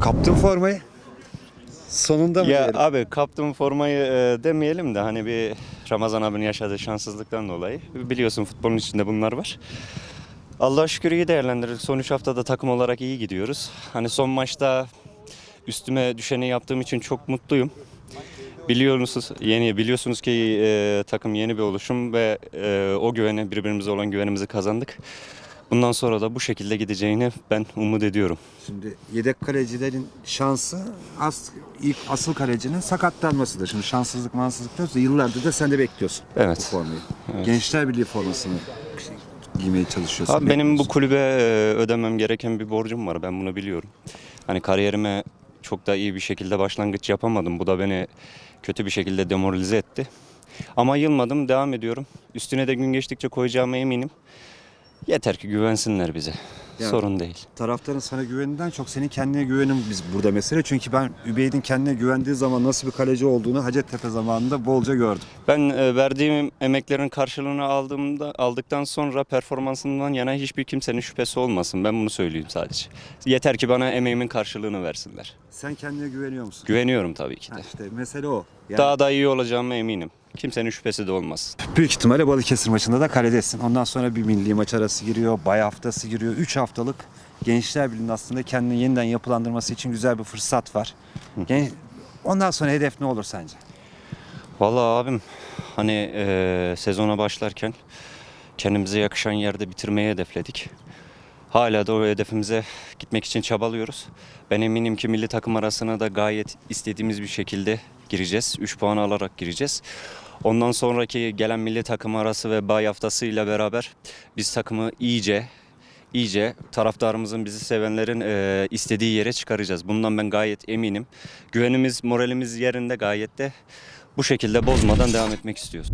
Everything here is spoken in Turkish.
Kaptın formayı. Sonunda mı Ya diyelim? abi kaptığım formayı e, demeyelim de hani bir Ramazan abinin yaşadığı şanssızlıktan dolayı. Biliyorsun futbolun içinde bunlar var. Allah'a şükür iyi değerlendirdik. Son 3 haftada takım olarak iyi gidiyoruz. Hani son maçta üstüme düşeni yaptığım için çok mutluyum. Biliyorsunuz yeni biliyorsunuz ki e, takım yeni bir oluşum ve e, o güveni birbirimize olan güvenimizi kazandık. Bundan sonra da bu şekilde gideceğini ben umut ediyorum. Şimdi yedek kalecilerin şansı as, ilk asıl kalecinin sakatlanmasıdır. Şimdi şanssızlık mansızlık diyoruz da yıllardır da sen de bekliyorsun Evet. bu formayı. Gençler Birliği formasını giymeye çalışıyorsun. Abi benim bu kulübe e, ödemem gereken bir borcum var. Ben bunu biliyorum. Hani kariyerime çok da iyi bir şekilde başlangıç yapamadım. Bu da beni kötü bir şekilde demoralize etti. Ama yılmadım, devam ediyorum. Üstüne de gün geçtikçe koyacağıma eminim. Yeter ki güvensinler bize. Ya- Sorun değil. taraftarın sana güveninden çok senin kendine güvenin biz burada mesele. Çünkü ben Übeyt'in kendine güvendiği zaman nasıl bir kaleci olduğunu Hacettepe zamanında bolca gördüm. Ben e, verdiğim emeklerin karşılığını aldığımda aldıktan sonra performansından yana hiçbir kimsenin şüphesi olmasın. Ben bunu söyleyeyim sadece. Yeter ki bana emeğimin karşılığını versinler. Sen kendine güveniyor musun? Güveniyorum tabii ki Ha de. işte mesele o. Yani Daha da iyi olacağıma eminim. Kimsenin şüphesi de olmaz. Büyük ihtimalle Balıkesir maçında da kaledesin. Ondan sonra bir milli maç arası giriyor, bay haftası giriyor. 3 haftalık Gençler Birliği'nin aslında kendini yeniden yapılandırması için güzel bir fırsat var. Gen- Ondan sonra hedef ne olur sence? Vallahi abim hani eee, sezona başlarken kendimize yakışan yerde bitirmeyi hedefledik. Hala da o hedefimize gitmek için çabalıyoruz. Ben eminim ki milli takım arasına da gayet istediğimiz bir şekilde gireceğiz. 3 puan alarak gireceğiz. Ondan sonraki gelen milli takım arası ve bay haftasıyla beraber biz takımı iyice iyice taraftarımızın bizi sevenlerin eee, istediği yere çıkaracağız. Bundan ben gayet eminim. Güvenimiz, moralimiz yerinde gayet de bu şekilde bozmadan devam etmek istiyoruz.